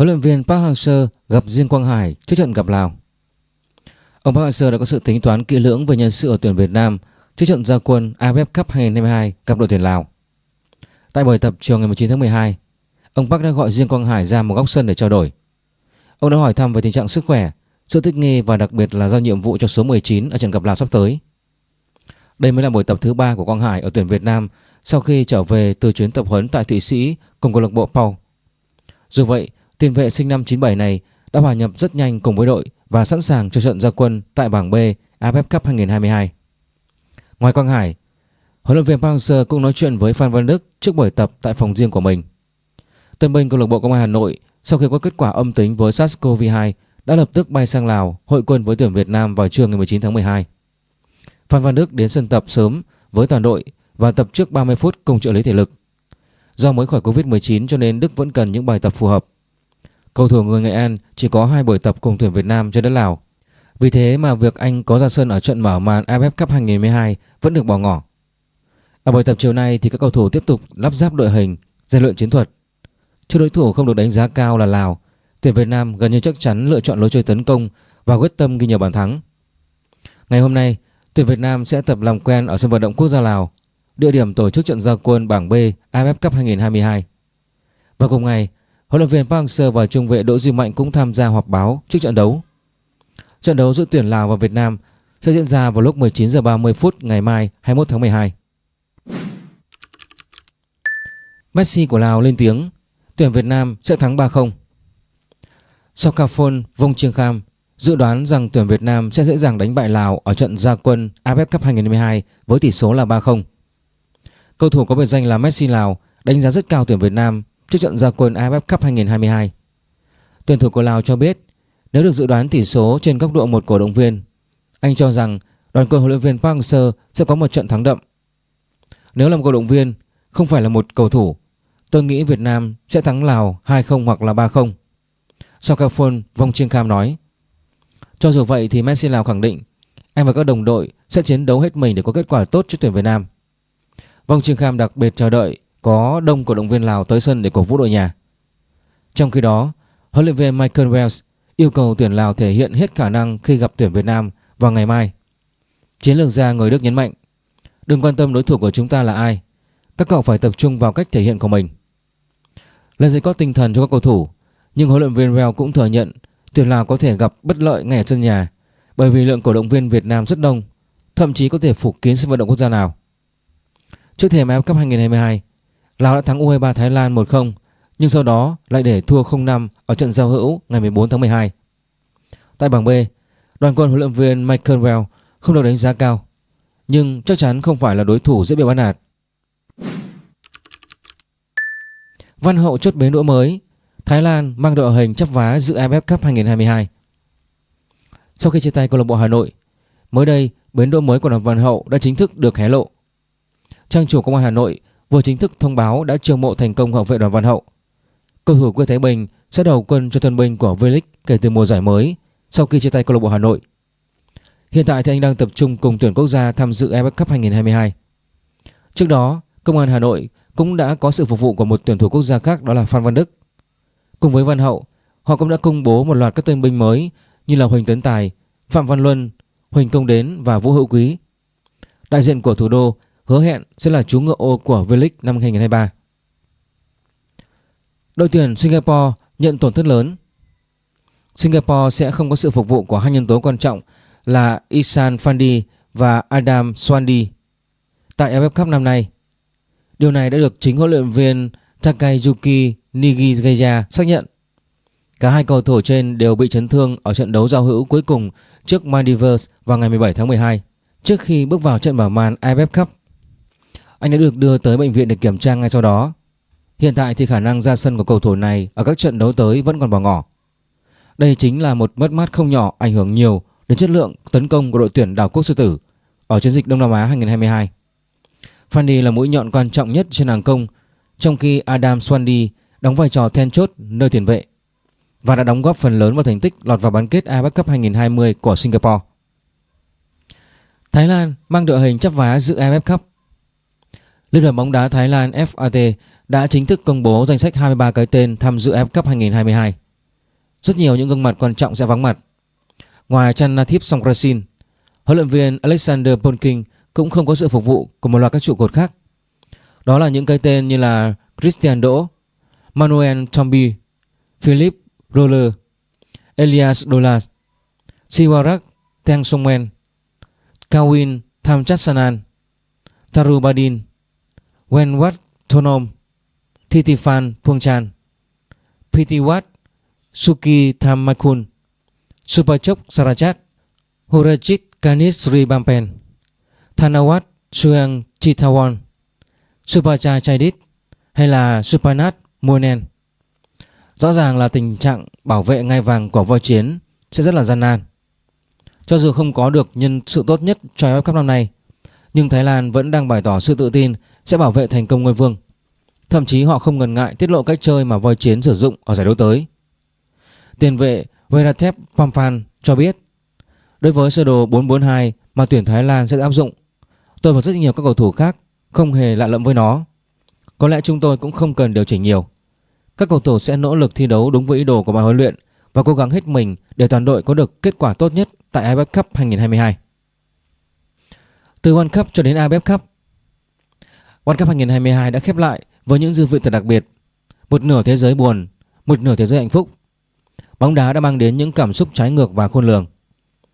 huấn luyện viên Park Hang-seo gặp Diên Quang Hải trước trận gặp Lào. Ông Park Hang-seo đã có sự tính toán kỹ lưỡng về nhân sự ở tuyển Việt Nam trước trận gia quân AFF Cup 2022 gặp đội tuyển Lào. Tại buổi tập chiều ngày 19 tháng 12, ông Park đã gọi Diên Quang Hải ra một góc sân để trao đổi. Ông đã hỏi thăm về tình trạng sức khỏe, sự thích nghi và đặc biệt là giao nhiệm vụ cho số 19 ở trận gặp Lào sắp tới. Đây mới là buổi tập thứ ba của Quang Hải ở tuyển Việt Nam sau khi trở về từ chuyến tập huấn tại Thụy Sĩ cùng câu lạc bộ Pau. Dù vậy, tiền vệ sinh năm 97 này đã hòa nhập rất nhanh cùng với đội và sẵn sàng cho trận gia quân tại bảng B AFF Cup 2022. Ngoài Quang Hải, huấn luyện viên Park Hang-seo cũng nói chuyện với Phan Văn Đức trước buổi tập tại phòng riêng của mình. Tân binh câu lạc bộ Công an Hà Nội sau khi có kết quả âm tính với SARS-CoV-2 đã lập tức bay sang Lào hội quân với tuyển Việt Nam vào trưa ngày 19 tháng 12. Phan Văn Đức đến sân tập sớm với toàn đội và tập trước 30 phút cùng trợ lý thể lực. Do mới khỏi Covid-19 cho nên Đức vẫn cần những bài tập phù hợp. Cầu thủ người Nghệ An chỉ có hai buổi tập cùng tuyển Việt Nam trên đất Lào. Vì thế mà việc anh có ra sân ở trận mở màn AFF Cup 2012 vẫn được bỏ ngỏ. Ở buổi tập chiều nay thì các cầu thủ tiếp tục lắp ráp đội hình, rèn luyện chiến thuật. Trước đối thủ không được đánh giá cao là Lào, tuyển Việt Nam gần như chắc chắn lựa chọn lối chơi tấn công và quyết tâm ghi nhiều bàn thắng. Ngày hôm nay, tuyển Việt Nam sẽ tập làm quen ở sân vận động quốc gia Lào, địa điểm tổ chức trận gia quân bảng B AFF Cup 2022. Và cùng ngày, huấn luyện viên Park Hang-seo và trung vệ Đỗ Duy Mạnh cũng tham gia họp báo trước trận đấu. Trận đấu giữa tuyển Lào và Việt Nam sẽ diễn ra vào lúc 19h30 phút ngày mai 21 tháng 12. Messi của Lào lên tiếng, tuyển Việt Nam sẽ thắng 3-0. Sokafon Vong Chiêng Kham dự đoán rằng tuyển Việt Nam sẽ dễ dàng đánh bại Lào ở trận gia quân AFF Cup 2022 với tỷ số là 3-0. Cầu thủ có biệt danh là Messi Lào đánh giá rất cao tuyển Việt Nam trước trận gia quân AFF Cup 2022. Tuyển thủ của Lào cho biết nếu được dự đoán tỷ số trên góc độ một cổ động viên, anh cho rằng đoàn quân huấn luyện viên Park Hang-seo sẽ có một trận thắng đậm. Nếu là một cổ động viên, không phải là một cầu thủ, tôi nghĩ Việt Nam sẽ thắng Lào 2-0 hoặc là 3-0. Sokafon Vong Chiêng Kham nói. Cho dù vậy thì Messi Lào khẳng định anh và các đồng đội sẽ chiến đấu hết mình để có kết quả tốt cho tuyển Việt Nam. Vong Trương Kham đặc biệt chờ đợi có đông cổ động viên Lào tới sân để cổ vũ đội nhà. Trong khi đó, huấn luyện viên Michael Wells yêu cầu tuyển Lào thể hiện hết khả năng khi gặp tuyển Việt Nam vào ngày mai. Chiến lược gia người Đức nhấn mạnh, đừng quan tâm đối thủ của chúng ta là ai, các cậu phải tập trung vào cách thể hiện của mình. Lần dây có tinh thần cho các cầu thủ, nhưng huấn luyện viên Wells cũng thừa nhận tuyển Lào có thể gặp bất lợi ngay ở sân nhà bởi vì lượng cổ động viên Việt Nam rất đông, thậm chí có thể phủ kín sân vận động quốc gia nào. Trước thềm AFF Cup 2022, Lào đã thắng U23 Thái Lan 1-0 nhưng sau đó lại để thua 0-5 ở trận giao hữu ngày 14 tháng 12. Tại bảng B, đoàn quân huấn luyện viên Michael Well không được đánh giá cao nhưng chắc chắn không phải là đối thủ dễ bị bắt nạt. Văn Hậu chốt bến đũa mới Thái Lan mang đội hình chấp vá dự AFF Cup 2022 Sau khi chia tay câu lạc bộ Hà Nội Mới đây bến đũa mới của đoàn Văn Hậu đã chính thức được hé lộ Trang chủ công an Hà Nội vừa chính thức thông báo đã chiêu mộ thành công hậu vệ đoàn Văn Hậu Cầu thủ quê Thái Bình sẽ đầu quân cho thân binh của V-League kể từ mùa giải mới sau khi chia tay câu lạc bộ Hà Nội Hiện tại thì anh đang tập trung cùng tuyển quốc gia tham dự AFF Cup 2022 Trước đó công an Hà Nội cũng đã có sự phục vụ của một tuyển thủ quốc gia khác đó là Phan Văn Đức. Cùng với Văn Hậu, họ cũng đã công bố một loạt các tân binh mới như là Huỳnh Tấn Tài, Phạm Văn Luân, Huỳnh Công Đến và Vũ Hữu Quý. Đại diện của thủ đô hứa hẹn sẽ là chú ngựa ô của V-League năm 2023. Đội tuyển Singapore nhận tổn thất lớn. Singapore sẽ không có sự phục vụ của hai nhân tố quan trọng là Isan Fandi và Adam Swandi tại AFF Cup năm nay. Điều này đã được chính huấn luyện viên Takayuki Nigigeya xác nhận. Cả hai cầu thủ trên đều bị chấn thương ở trận đấu giao hữu cuối cùng trước Maldives vào ngày 17 tháng 12 trước khi bước vào trận mở màn AFF Cup. Anh đã được đưa tới bệnh viện để kiểm tra ngay sau đó. Hiện tại thì khả năng ra sân của cầu thủ này ở các trận đấu tới vẫn còn bỏ ngỏ. Đây chính là một mất mát không nhỏ ảnh hưởng nhiều đến chất lượng tấn công của đội tuyển đảo quốc sư tử ở chiến dịch Đông Nam Á 2022. Fanny là mũi nhọn quan trọng nhất trên hàng công, trong khi Adam Swandy đóng vai trò then chốt nơi tiền vệ và đã đóng góp phần lớn vào thành tích lọt vào bán kết AFF Cup 2020 của Singapore. Thái Lan mang đội hình chấp vá dự AFF Cup. Liên đoàn bóng đá Thái Lan FAT đã chính thức công bố danh sách 23 cái tên tham dự AFF Cup 2022. rất nhiều những gương mặt quan trọng sẽ vắng mặt. Ngoài Chanathip Songkrasin, huấn luyện viên Alexander Polking cũng không có sự phục vụ của một loạt các trụ cột khác. Đó là những cái tên như là Christian Đỗ, Manuel Tombi, Philip Roller, Elias Dolas, Siwarak Teng Songmen, Kawin Thamchatsanan, Tarubadin, Wenwat Thonom, Thitiphan Phuongchan, Pitiwat Suki Thammakun, Supachok Sarachat, Hurajit Ganis Sri Bampen, Thanawat Suang Chitawon, Supacha Chaidit hay là Supanat Munen. Rõ ràng là tình trạng bảo vệ ngai vàng của voi chiến sẽ rất là gian nan. Cho dù không có được nhân sự tốt nhất cho AFF Cup năm nay, nhưng Thái Lan vẫn đang bày tỏ sự tự tin sẽ bảo vệ thành công ngôi vương. Thậm chí họ không ngần ngại tiết lộ cách chơi mà voi chiến sử dụng ở giải đấu tới. Tiền vệ Veratep Pamphan cho biết, Đối với sơ đồ 442 mà tuyển Thái Lan sẽ áp dụng, Tôi và rất nhiều các cầu thủ khác không hề lạ lẫm với nó Có lẽ chúng tôi cũng không cần điều chỉnh nhiều Các cầu thủ sẽ nỗ lực thi đấu đúng với ý đồ của ban huấn luyện Và cố gắng hết mình để toàn đội có được kết quả tốt nhất tại AFF Cup 2022 Từ World Cup cho đến AFF Cup World Cup 2022 đã khép lại với những dư vị thật đặc biệt Một nửa thế giới buồn, một nửa thế giới hạnh phúc Bóng đá đã mang đến những cảm xúc trái ngược và khôn lường.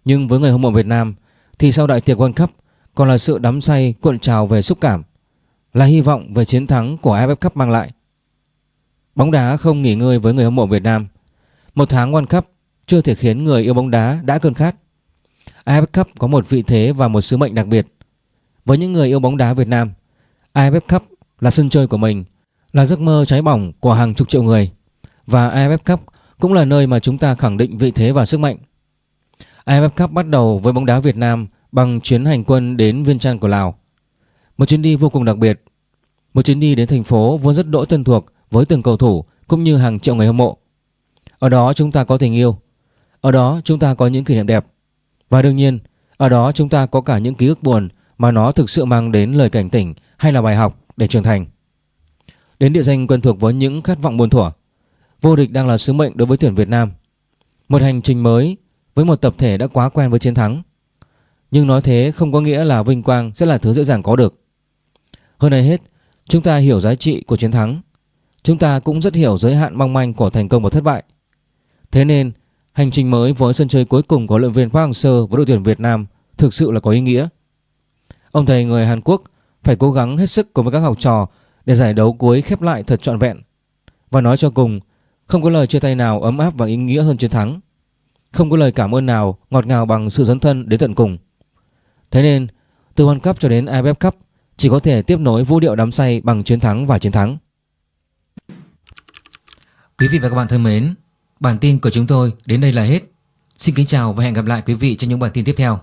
Nhưng với người hâm mộ Việt Nam thì sau đại tiệc World Cup còn là sự đắm say cuộn trào về xúc cảm, là hy vọng về chiến thắng của AFF Cup mang lại. Bóng đá không nghỉ ngơi với người hâm mộ Việt Nam. Một tháng World Cup chưa thể khiến người yêu bóng đá đã cơn khát. AFF Cup có một vị thế và một sứ mệnh đặc biệt. Với những người yêu bóng đá Việt Nam, AFF Cup là sân chơi của mình, là giấc mơ cháy bỏng của hàng chục triệu người. Và AFF Cup cũng là nơi mà chúng ta khẳng định vị thế và sức mạnh. AFF Cup bắt đầu với bóng đá Việt Nam bằng chuyến hành quân đến Viên Chăn của Lào. Một chuyến đi vô cùng đặc biệt. Một chuyến đi đến thành phố vốn rất đỗi thân thuộc với từng cầu thủ cũng như hàng triệu người hâm mộ. Ở đó chúng ta có tình yêu. Ở đó chúng ta có những kỷ niệm đẹp. Và đương nhiên, ở đó chúng ta có cả những ký ức buồn mà nó thực sự mang đến lời cảnh tỉnh hay là bài học để trưởng thành. Đến địa danh quen thuộc với những khát vọng buồn thủa Vô địch đang là sứ mệnh đối với tuyển Việt Nam. Một hành trình mới với một tập thể đã quá quen với chiến thắng. Nhưng nói thế không có nghĩa là vinh quang sẽ là thứ dễ dàng có được. Hơn ai hết, chúng ta hiểu giá trị của chiến thắng. Chúng ta cũng rất hiểu giới hạn mong manh của thành công và thất bại. Thế nên, hành trình mới với sân chơi cuối cùng của huấn luyện viên Park Hang-seo với đội tuyển Việt Nam thực sự là có ý nghĩa. Ông thầy người Hàn Quốc phải cố gắng hết sức cùng với các học trò để giải đấu cuối khép lại thật trọn vẹn. Và nói cho cùng, không có lời chia tay nào ấm áp và ý nghĩa hơn chiến thắng. Không có lời cảm ơn nào ngọt ngào bằng sự dấn thân đến tận cùng. Thế nên, từ World Cup cho đến AFF Cup chỉ có thể tiếp nối vũ điệu đắm say bằng chiến thắng và chiến thắng. Quý vị và các bạn thân mến, bản tin của chúng tôi đến đây là hết. Xin kính chào và hẹn gặp lại quý vị trong những bản tin tiếp theo.